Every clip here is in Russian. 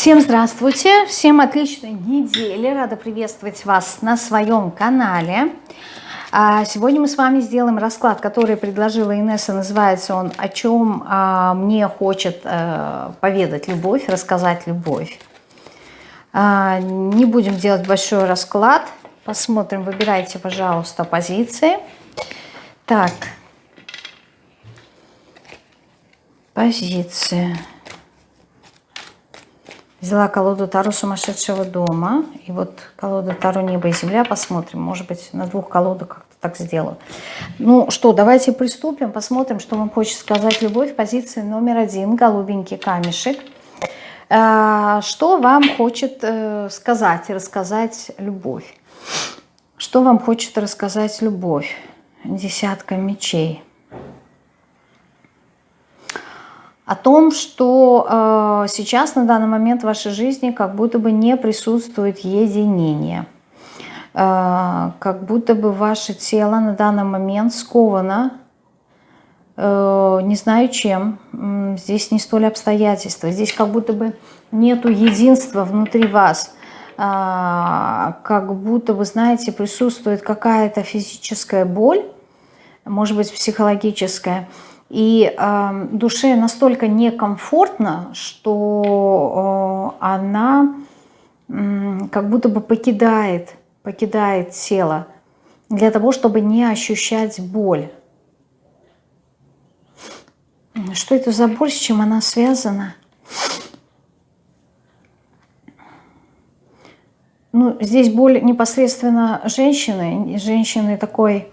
Всем здравствуйте, всем отличной недели, рада приветствовать вас на своем канале. А, сегодня мы с вами сделаем расклад, который предложила Инесса, называется он «О чем а, мне хочет э, поведать любовь, рассказать любовь». А, не будем делать большой расклад, посмотрим, выбирайте, пожалуйста, позиции. Так, позиции. Взяла колоду Таро сумасшедшего дома. И вот колода Таро небо и земля. Посмотрим. Может быть, на двух колодах как-то так сделаю. Ну что, давайте приступим. Посмотрим, что вам хочет сказать любовь. Позиция номер один. Голубенький камешек. А, что вам хочет э, сказать и рассказать любовь? Что вам хочет рассказать любовь? Десятка мечей. О том, что э, сейчас на данный момент в вашей жизни как будто бы не присутствует единение. Э, как будто бы ваше тело на данный момент сковано, э, не знаю чем, здесь не столь обстоятельства, здесь как будто бы нету единства внутри вас, э, как будто вы знаете, присутствует какая-то физическая боль, может быть психологическая, и э, душе настолько некомфортно, что э, она э, как будто бы покидает, покидает тело для того, чтобы не ощущать боль. Что это за боль, с чем она связана? Ну, здесь боль непосредственно женщины, женщины такой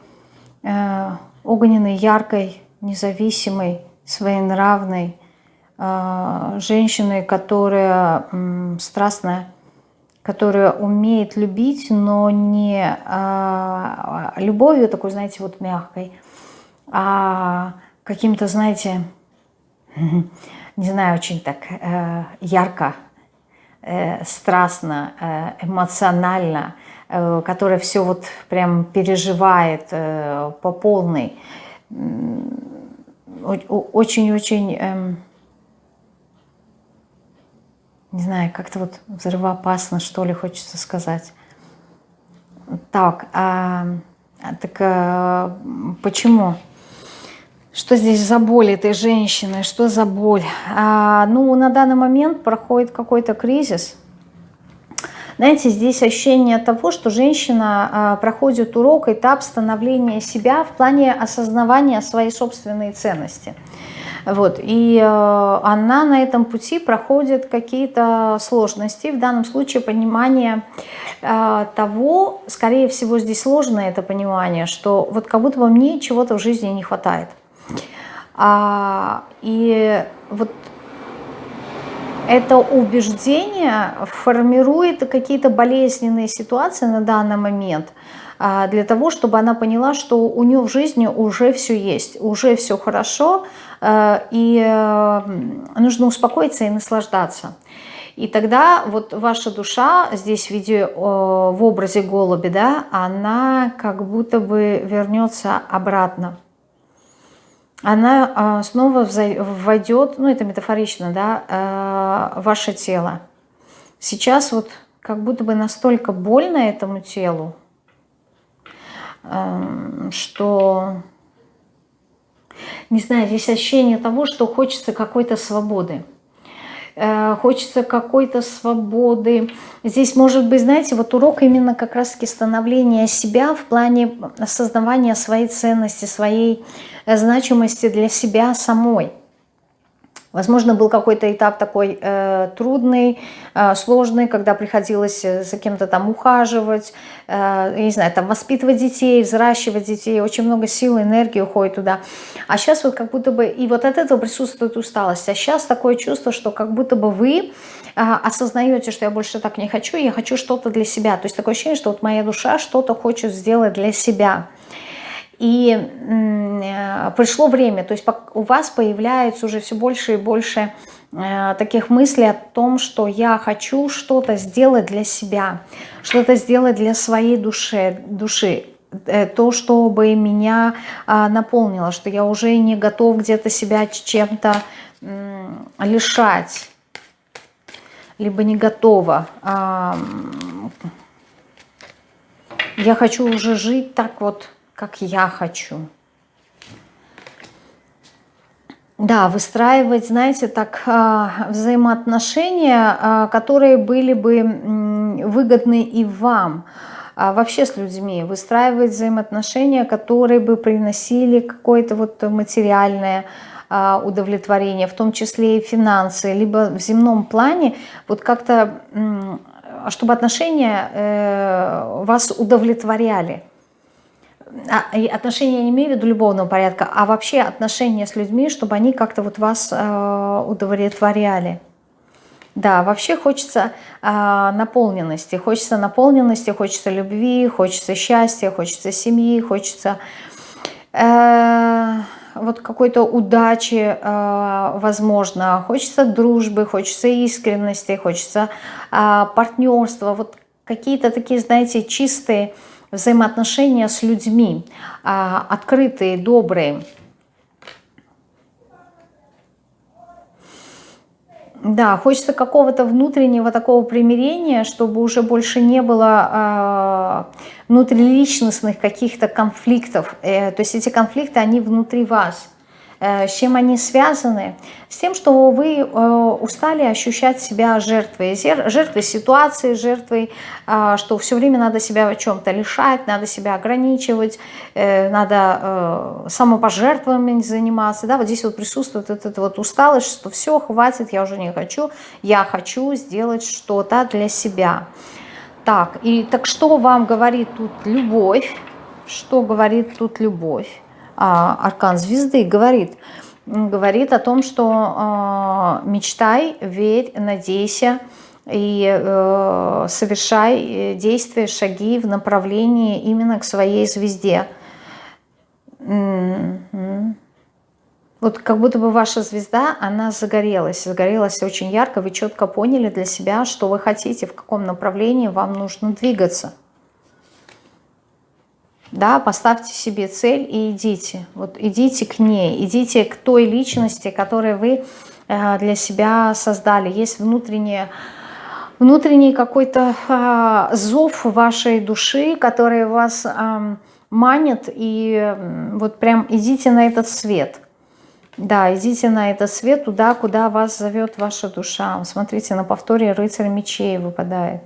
э, огненной, яркой, независимой, своенравной, а, женщиной, которая страстная, которая умеет любить, но не а, любовью такой, знаете, вот мягкой, а каким-то, знаете, не знаю, очень так э, ярко, э, страстно, э, эмоционально, которая все вот прям переживает по полной очень-очень, эм, не знаю, как-то вот взрывоопасно, что ли, хочется сказать. Так, а, так а, почему? Что здесь за боль этой женщины? Что за боль? А, ну, на данный момент проходит какой-то кризис – знаете, здесь ощущение того, что женщина а, проходит урок, этап становления себя в плане осознавания своей собственной ценности. Вот, и э, она на этом пути проходит какие-то сложности, в данном случае понимание э, того, скорее всего здесь сложное это понимание, что вот как будто бы мне чего-то в жизни не хватает. А, и вот это убеждение формирует какие-то болезненные ситуации на данный момент а, для того, чтобы она поняла, что у нее в жизни уже все есть, уже все хорошо, а, и нужно успокоиться и наслаждаться. И тогда вот ваша душа здесь в виде, в образе голуби, да, она как будто бы вернется обратно она а, снова войдет, ну это метафорично, да, а, ваше тело. Сейчас вот как будто бы настолько больно этому телу, эм, что, не знаю, здесь ощущение того, что хочется какой-то свободы. Э, хочется какой-то свободы. Здесь может быть, знаете, вот урок именно как раз-таки становления себя в плане осознавания своей ценности, своей э, значимости для себя самой. Возможно, был какой-то этап такой э, трудный, э, сложный, когда приходилось э, за кем-то там ухаживать, э, я не знаю, там воспитывать детей, взращивать детей, очень много сил, энергии уходит туда. А сейчас вот как будто бы, и вот от этого присутствует усталость. А сейчас такое чувство, что как будто бы вы э, осознаете, что я больше так не хочу, я хочу что-то для себя. То есть такое ощущение, что вот моя душа что-то хочет сделать для себя. И э, пришло время, то есть у вас появляется уже все больше и больше э, таких мыслей о том, что я хочу что-то сделать для себя, что-то сделать для своей души, души э, то, чтобы меня а, наполнило, что я уже не готов где-то себя чем-то лишать. либо не готова. Я хочу уже жить так вот, как я хочу. Да, выстраивать, знаете, так а, взаимоотношения, а, которые были бы выгодны и вам, а вообще с людьми, выстраивать взаимоотношения, которые бы приносили какое-то вот материальное удовлетворение, в том числе и финансы, либо в земном плане, вот как-то, чтобы отношения э, вас удовлетворяли. А, отношения я не имею в виду любовного порядка, а вообще отношения с людьми, чтобы они как-то вот вас э, удовлетворяли. Да, вообще хочется э, наполненности, хочется наполненности, хочется любви, хочется счастья, хочется семьи, хочется э, вот какой-то удачи, э, возможно, хочется дружбы, хочется искренности, хочется э, партнерства, вот какие-то такие, знаете, чистые взаимоотношения с людьми, а, открытые, добрые. Да, хочется какого-то внутреннего такого примирения, чтобы уже больше не было э, внутриличностных каких-то конфликтов. Э, то есть эти конфликты, они внутри вас. Э, с чем они связаны? С тем, что вы э, устали ощущать себя жертвой, жертвой ситуации, жертвой, э, что все время надо себя о чем-то лишать, надо себя ограничивать, надо самопожертвованием заниматься. Да? Вот здесь вот присутствует эта вот усталость, что все, хватит, я уже не хочу, я хочу сделать что-то для себя. Так, и так что вам говорит тут любовь? Что говорит тут любовь? А, аркан звезды говорит, говорит о том, что а, мечтай, верь, надейся и э, совершай действия, шаги в направлении именно к своей звезде. Вот как будто бы ваша звезда, она загорелась, загорелась очень ярко, вы четко поняли для себя, что вы хотите, в каком направлении вам нужно двигаться да, поставьте себе цель и идите, вот идите к ней, идите к той личности, которую вы э, для себя создали. Есть внутреннее, внутренний какой-то а, зов вашей души, который вас манит, и вот прям идите на этот свет. Да, идите на этот свет туда, куда вас зовет ваша душа. Смотрите, на повторе рыцарь мечей выпадает.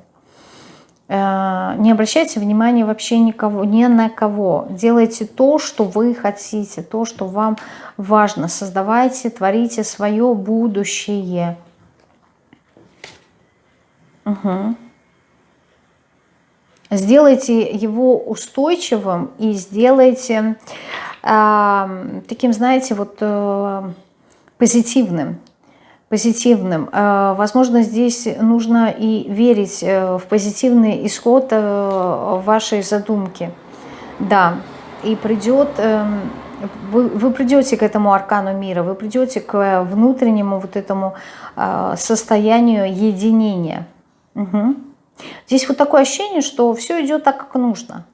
Э, не обращайте внимания вообще никого, ни на кого. Делайте то, что вы хотите, то, что вам важно. Создавайте, творите свое будущее. Угу. Сделайте его устойчивым и сделайте э, таким, знаете, вот э, позитивным позитивным. Э, возможно, здесь нужно и верить э, в позитивный исход э, вашей задумки. Да, и придет, эм, вы, вы придете к этому аркану мира, вы придете к внутреннему вот этому состоянию единения. Угу. Здесь вот такое ощущение, что все идет так, как нужно.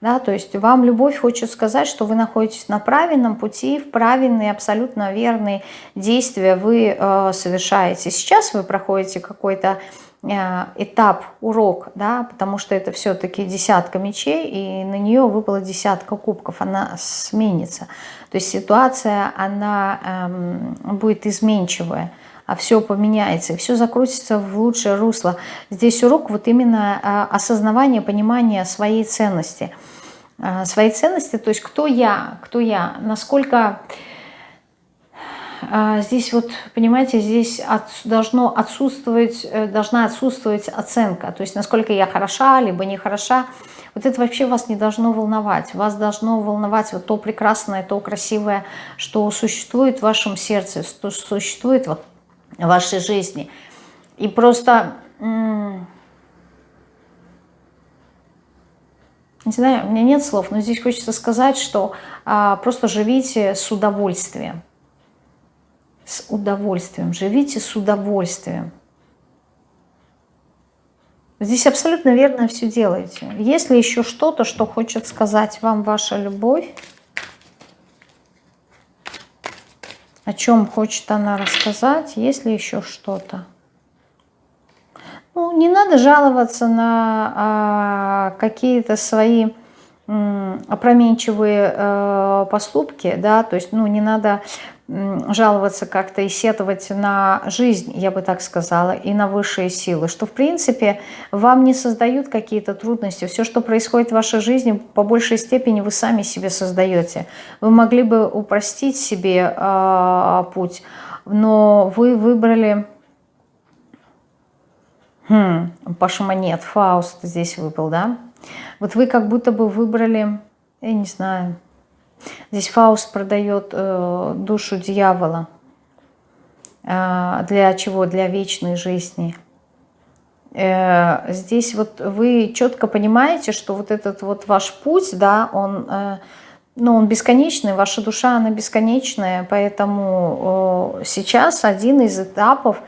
Да, то есть вам любовь хочет сказать, что вы находитесь на правильном пути, в правильные, абсолютно верные действия вы э, совершаете. Сейчас вы проходите какой-то э, этап, урок, да, потому что это все-таки десятка мечей, и на нее выпала десятка кубков, она сменится. То есть ситуация, она э, будет изменчивая а все поменяется, и все закрутится в лучшее русло. Здесь урок вот именно э, осознавание, понимание своей ценности – Э, свои ценности, то есть кто я, кто я, насколько э, здесь вот, понимаете, здесь от, должно отсутствовать, э, должна отсутствовать оценка, то есть насколько я хороша, либо не хороша, вот это вообще вас не должно волновать, вас должно волновать вот то прекрасное, то красивое, что существует в вашем сердце, что существует в вашей жизни. И просто Не знаю, у меня нет слов, но здесь хочется сказать, что а, просто живите с удовольствием. С удовольствием. Живите с удовольствием. Здесь абсолютно верно все делаете. Есть ли еще что-то, что хочет сказать вам ваша любовь? О чем хочет она рассказать? Есть ли еще что-то? Ну, не надо жаловаться на а, какие-то свои опроменчивые э, поступки, да, то есть, ну, не надо жаловаться как-то и сетовать на жизнь, я бы так сказала, и на высшие силы, что, в принципе, вам не создают какие-то трудности. Все, что происходит в вашей жизни, по большей степени вы сами себе создаете. Вы могли бы упростить себе э, путь, но вы выбрали... Хм, Паша Монет, Фауст здесь выпал, да? Вот вы как будто бы выбрали, я не знаю, здесь Фауст продает э, душу дьявола. Э, для чего? Для вечной жизни. Э, здесь вот вы четко понимаете, что вот этот вот ваш путь, да, он, э, ну, он бесконечный, ваша душа, она бесконечная, поэтому э, сейчас один из этапов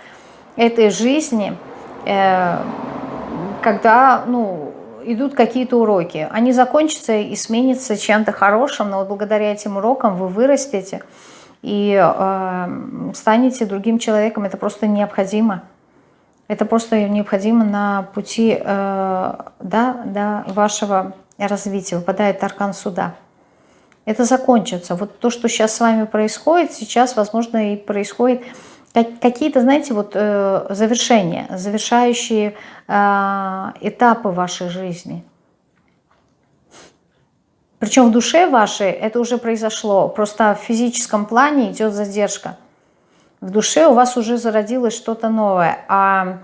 этой жизни, э, когда, ну, идут какие-то уроки. Они закончатся и сменятся чем-то хорошим, но вот благодаря этим урокам вы вырастете и э, станете другим человеком. Это просто необходимо. Это просто необходимо на пути э, да, да, вашего развития. Выпадает аркан суда. Это закончится. Вот то, что сейчас с вами происходит, сейчас, возможно, и происходит какие-то, знаете, вот э, завершения, завершающие э, этапы вашей жизни. Причем в душе вашей это уже произошло, просто в физическом плане идет задержка. В душе у вас уже зародилось что-то новое, а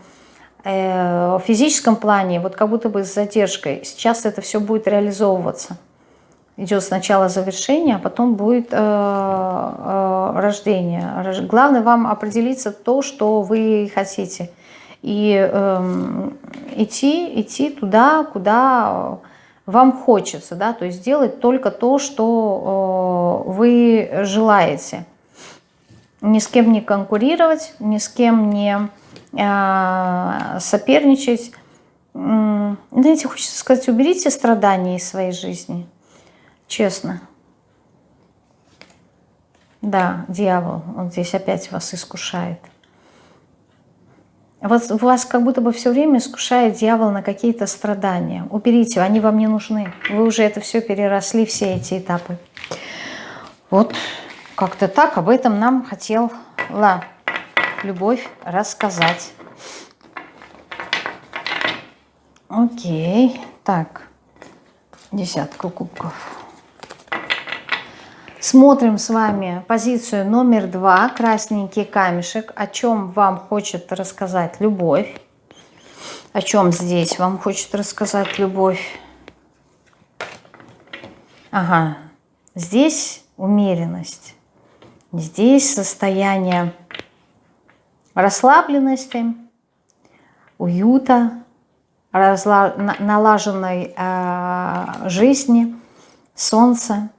э, в физическом плане вот как будто бы с задержкой. Сейчас это все будет реализовываться идет сначала завершение, а потом будет э, э, рождение. Главное вам определиться то, что вы хотите. И э, идти, идти туда, куда вам хочется. Да? То есть делать только то, что э, вы желаете. Ни с кем не конкурировать, ни с кем не э, соперничать. Знаете, хочется сказать, уберите страдания из своей жизни. Честно. Да, дьявол, он здесь опять вас искушает. Вот вас как будто бы все время искушает дьявол на какие-то страдания. Уберите, они вам не нужны. Вы уже это все переросли, все эти этапы. Вот как-то так об этом нам хотела любовь рассказать. Окей, так, десятка кубков. Смотрим с вами позицию номер два, красненький камешек. О чем вам хочет рассказать любовь? О чем здесь вам хочет рассказать любовь? Ага, здесь умеренность. Здесь состояние расслабленности, уюта, налаженной э, жизни, солнца.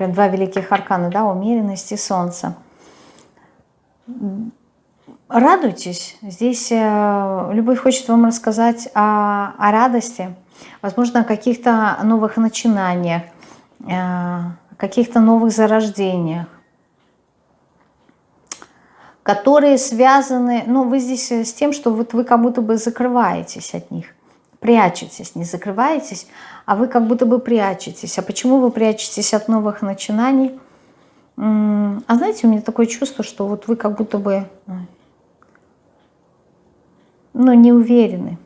Прям два великих аркана, да, умеренность и солнце. Радуйтесь. Здесь э, любовь хочет вам рассказать о, о радости, возможно, о каких-то новых начинаниях, э, каких-то новых зарождениях, которые связаны, ну, вы здесь с тем, что вот вы как будто бы закрываетесь от них прячетесь, не закрываетесь, а вы как будто бы прячетесь. А почему вы прячетесь от новых начинаний? А знаете, у меня такое чувство, что вот вы как будто бы ну, не уверены.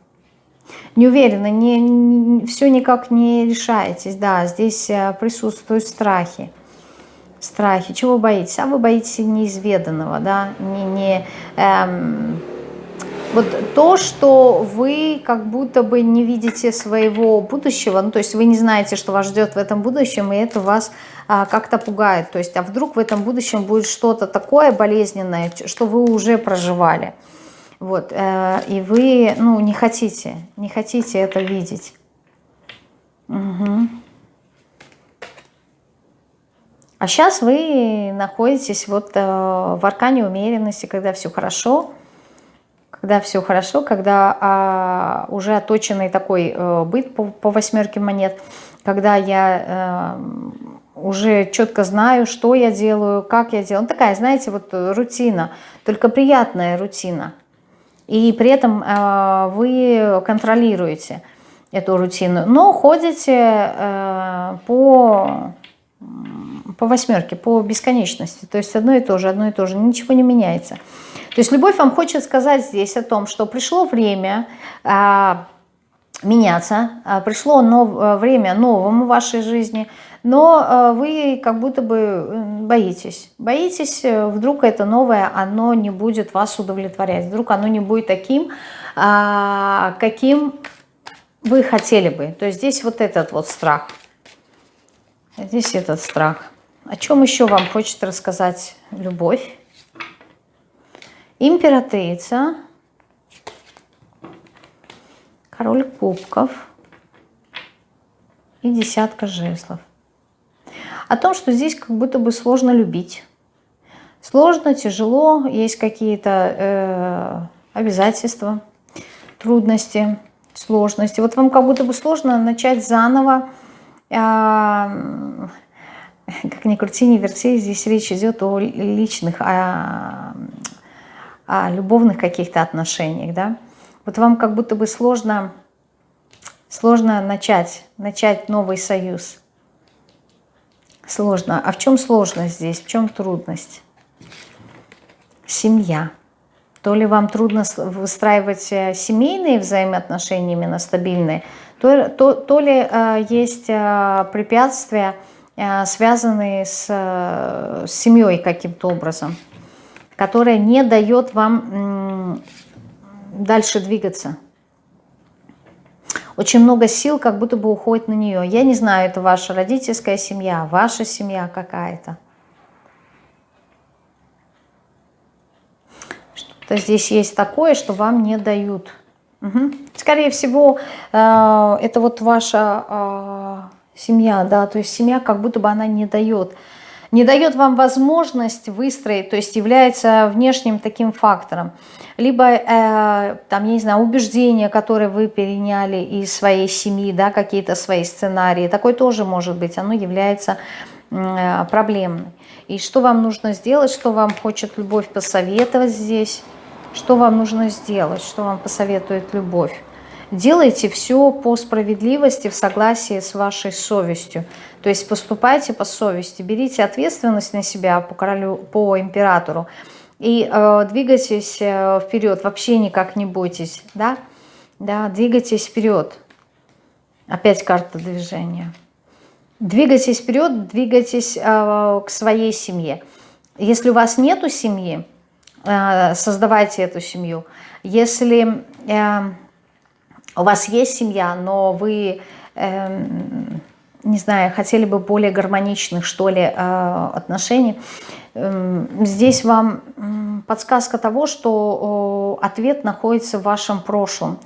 Не уверены, не, не, все никак не решаетесь. Да, здесь э, присутствуют страхи. Страхи. Чего боитесь? А вы боитесь неизведанного, да, не, не эм, вот то, что вы как будто бы не видите своего будущего, ну, то есть вы не знаете, что вас ждет в этом будущем, и это вас а, как-то пугает. То есть, а вдруг в этом будущем будет что-то такое болезненное, что вы уже проживали. Вот, э, и вы, ну, не хотите, не хотите это видеть. Угу. А сейчас вы находитесь вот э, в аркане умеренности, когда все хорошо, когда все хорошо, когда а, уже оточенный такой э, быт по, по восьмерке монет, когда я э, уже четко знаю, что я делаю, как я делаю. Ну, такая, знаете, вот рутина, только приятная рутина. И при этом э, вы контролируете эту рутину, но ходите э, по, по восьмерке, по бесконечности. То есть одно и то же, одно и то же, ничего не меняется. То есть любовь вам хочет сказать здесь о том, что пришло время э, меняться, э, пришло нов, время новому в вашей жизни, но э, вы как будто бы боитесь. Боитесь, э, вдруг это новое, оно не будет вас удовлетворять, вдруг оно не будет таким, э, каким вы хотели бы. То есть здесь вот этот вот страх. Здесь этот страх. О чем еще вам хочет рассказать любовь? Императрица. Король кубков. И десятка жезлов. О том, что здесь как будто бы сложно любить. Сложно, тяжело, есть какие-то э, обязательства, трудности сложности. Вот вам как будто бы сложно начать заново, а, как ни крути, ни верти, здесь речь идет о личных, о, о любовных каких-то отношениях, да. Вот вам как будто бы сложно, сложно начать, начать новый союз. Сложно. А в чем сложность здесь, в чем трудность? Семья. То ли вам трудно выстраивать э, семейные взаимоотношения, именно стабильные, то, то, то ли э, есть э, препятствия, э, связанные с, э, с семьей каким-то образом, которая не дает вам дальше двигаться. Очень много сил как будто бы уходит на нее. Я не знаю, это ваша родительская семья, ваша семья какая-то. То здесь есть такое, что вам не дают. Угу. Скорее всего, э, это вот ваша э, семья, да, то есть семья как будто бы она не дает. Не дает вам возможность выстроить, то есть является внешним таким фактором. Либо, э, там, я не знаю, убеждения, которые вы переняли из своей семьи, да, какие-то свои сценарии. Такой тоже может быть, оно является э, проблемным. И что вам нужно сделать, что вам хочет любовь посоветовать здесь? Что вам нужно сделать, что вам посоветует любовь? Делайте все по справедливости, в согласии с вашей совестью. То есть поступайте по совести, берите ответственность на себя по королю, по императору и э, двигайтесь э, вперед, вообще никак не бойтесь, да? Да, двигайтесь вперед. Опять карта движения. Двигайтесь вперед, двигайтесь э, к своей семье. Если у вас нету семьи, Э, создавайте эту семью. Если э, у вас есть семья, но вы, э, не знаю, хотели бы более гармоничных, что ли, отношений, здесь вам подсказка того, что ответ находится в вашем прошлом.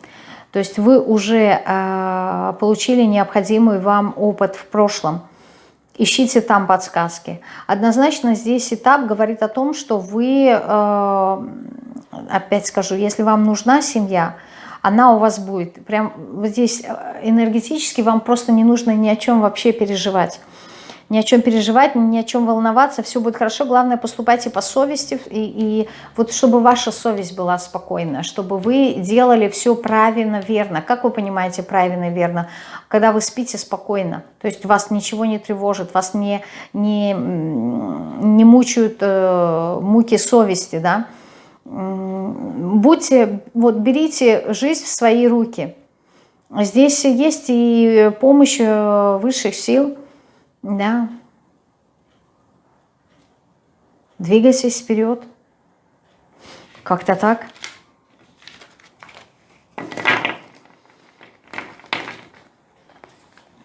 То есть вы уже получили необходимый вам опыт в прошлом – ищите там подсказки. Однозначно здесь этап говорит о том, что вы, э, опять скажу, если вам нужна семья, она у вас будет. Прям вот здесь э, энергетически вам просто не нужно ни о чем вообще переживать ни о чем переживать, ни о чем волноваться, все будет хорошо, главное поступайте по совести, и, и вот чтобы ваша совесть была спокойна, чтобы вы делали все правильно, верно. Как вы понимаете правильно, верно? Когда вы спите спокойно, то есть вас ничего не тревожит, вас не, не, не мучают э, муки совести, да? Будьте, вот берите жизнь в свои руки. Здесь есть и помощь э, высших сил, да. Двигайтесь вперед. Как-то так.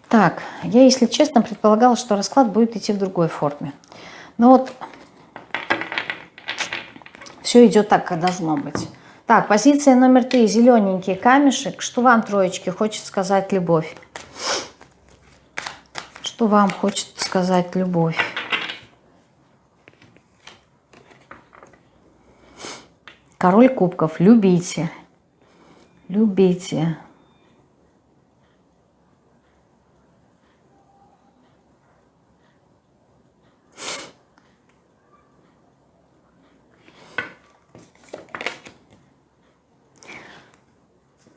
Так, я, если честно, предполагала, что расклад будет идти в другой форме. Но вот все идет так, как должно быть. Так, позиция номер три. Зелененький камешек. Что вам, троечки, хочет сказать любовь? Что вам хочет сказать любовь? Король кубков. Любите. Любите.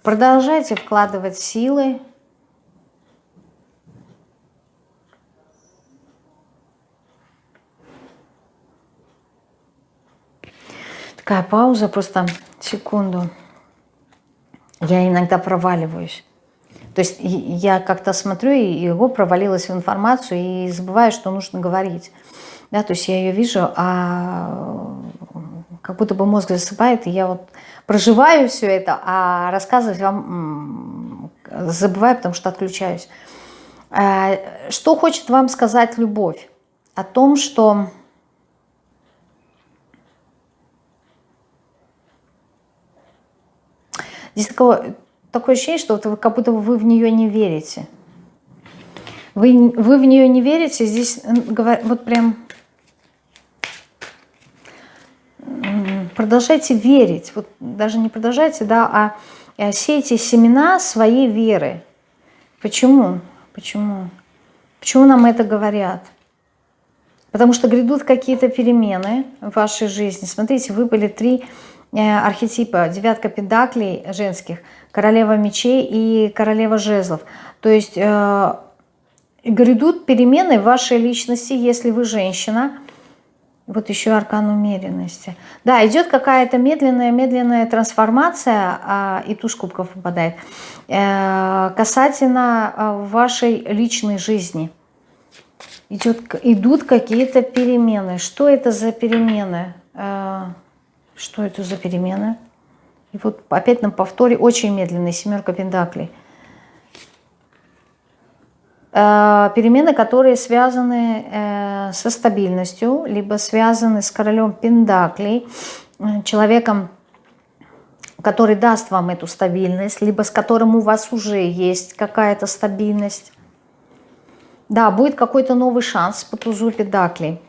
Продолжайте вкладывать силы. Такая пауза, просто секунду. Я иногда проваливаюсь. То есть я как-то смотрю, и его провалилась в информацию, и забываю, что нужно говорить. Да, то есть я ее вижу, а как будто бы мозг засыпает, и я вот проживаю все это, а рассказывать вам забываю, потому что отключаюсь. А, что хочет вам сказать любовь? О том, что здесь такое, такое ощущение, что вот вы, как будто вы в нее не верите. Вы, вы в нее не верите, здесь вот прям продолжайте верить, вот даже не продолжайте, да, а э, сейте семена своей веры. Почему? Почему? Почему нам это говорят? Потому что грядут какие-то перемены в вашей жизни. Смотрите, выпали три э, архетипа. Девятка педаклей женских, королева мечей и королева жезлов. То есть э, грядут перемены в вашей личности, если вы женщина, вот еще аркан умеренности. Да, идет какая-то медленная-медленная трансформация, а, и туз кубков попадает, э, касательно э, вашей личной жизни. Идет, идут какие-то перемены. Что это за перемены? Э, что это за перемены? И вот опять на повторе очень медленный, семерка пентаклей – перемены, которые связаны э, со стабильностью, либо связаны с королем Пендаклей, э, человеком, который даст вам эту стабильность, либо с которым у вас уже есть какая-то стабильность. Да, будет какой-то новый шанс по тузу Педаклей,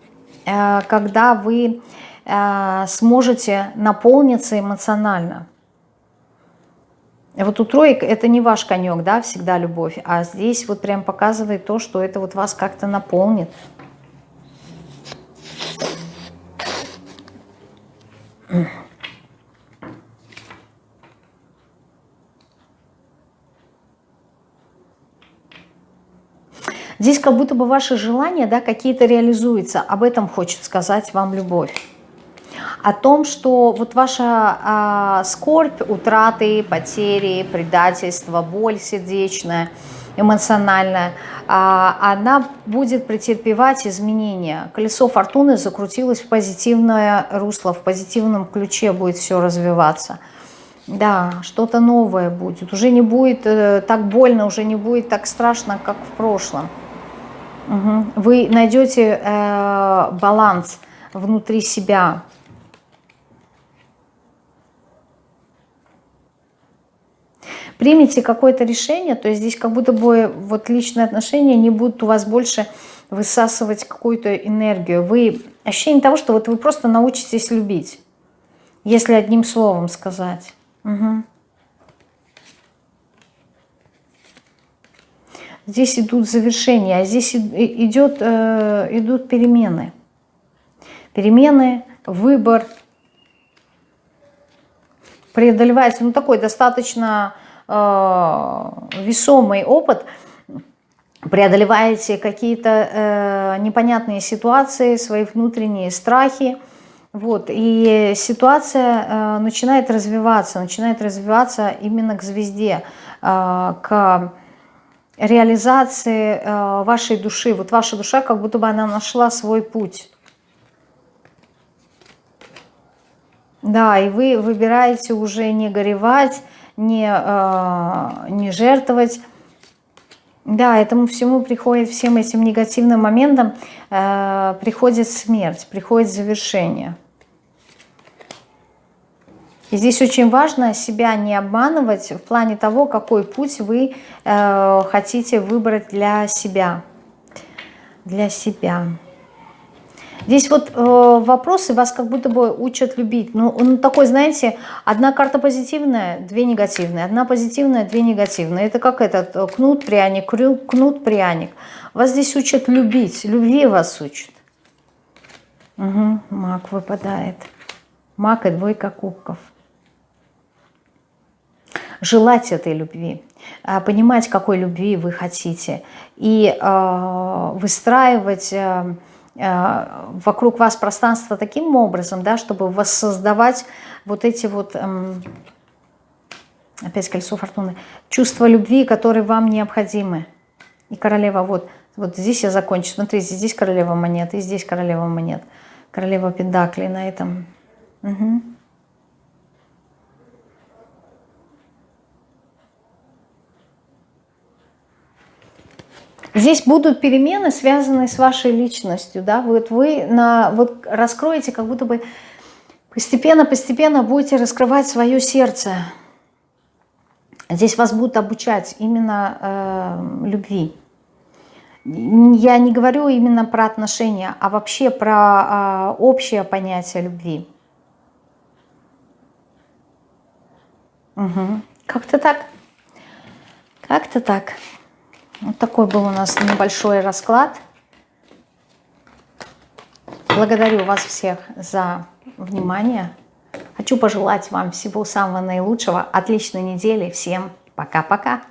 когда вы сможете наполниться эмоционально. Вот у троек это не ваш конек, да, всегда любовь, а здесь вот прям показывает то, что это вот вас как-то наполнит. Здесь как будто бы ваши желания да, какие-то реализуются. Об этом хочет сказать вам любовь о том, что вот ваша а, скорбь, утраты, потери, предательство, боль сердечная, эмоциональная, а, она будет претерпевать изменения. Колесо фортуны закрутилось в позитивное русло, в позитивном ключе будет все развиваться. Да, что-то новое будет. Уже не будет э, так больно, уже не будет так страшно, как в прошлом. Угу. Вы найдете э, баланс внутри себя, примите какое-то решение, то есть здесь как будто бы вот личные отношения не будут у вас больше высасывать какую-то энергию. Вы ощущение того, что вот вы просто научитесь любить, если одним словом сказать. Угу. Здесь идут завершения, а здесь идет, э, идут перемены. Перемены, выбор. Преодолевается, ну такой достаточно весомый опыт, преодолеваете какие-то э, непонятные ситуации, свои внутренние страхи, вот, и ситуация э, начинает развиваться, начинает развиваться именно к звезде, э, к реализации э, вашей души. Вот ваша душа, как будто бы она нашла свой путь. Да, и вы выбираете уже не горевать, не, э, не жертвовать. Да, этому всему приходит, всем этим негативным моментам э, приходит смерть, приходит завершение. И здесь очень важно себя не обманывать в плане того, какой путь вы э, хотите выбрать для себя. Для себя. Здесь вот э, вопросы вас как будто бы учат любить. Ну, он такой, знаете, одна карта позитивная, две негативные. Одна позитивная, две негативные. Это как этот э, кнут, пряник, кнут, пряник. Вас здесь учат любить, любви вас учат. Угу, маг выпадает. Маг и двойка кубков. желать этой любви, э, понимать, какой любви вы хотите, и э, выстраивать вокруг вас пространство таким образом, да, чтобы воссоздавать вот эти вот, эм, опять кольцо фортуны, чувства любви, которые вам необходимы. И королева, вот, вот здесь я закончу. Смотрите, здесь королева монет, и здесь королева монет. Королева пентаклей на этом. Угу. Здесь будут перемены, связанные с вашей личностью. Да? Вот вы на, вот раскроете, как будто бы постепенно-постепенно будете раскрывать свое сердце. Здесь вас будут обучать именно э, любви. Я не говорю именно про отношения, а вообще про э, общее понятие любви. Угу. Как-то так. Как-то так. Вот такой был у нас небольшой расклад. Благодарю вас всех за внимание. Хочу пожелать вам всего самого наилучшего, отличной недели. Всем пока-пока.